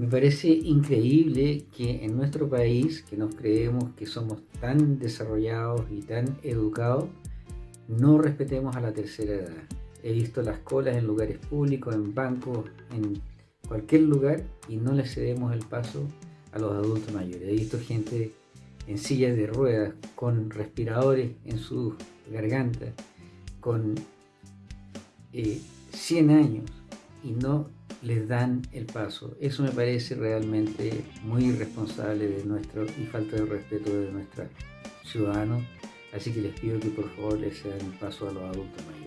Me parece increíble que en nuestro país, que nos creemos que somos tan desarrollados y tan educados, no respetemos a la tercera edad. He visto las colas en lugares públicos, en bancos, en cualquier lugar y no le cedemos el paso a los adultos mayores. He visto gente en sillas de ruedas, con respiradores en sus gargantas, con 100 eh, años y no les dan el paso. Eso me parece realmente muy irresponsable de nuestro y falta de respeto de nuestros ciudadanos. Así que les pido que por favor les den el paso a los adultos mayores.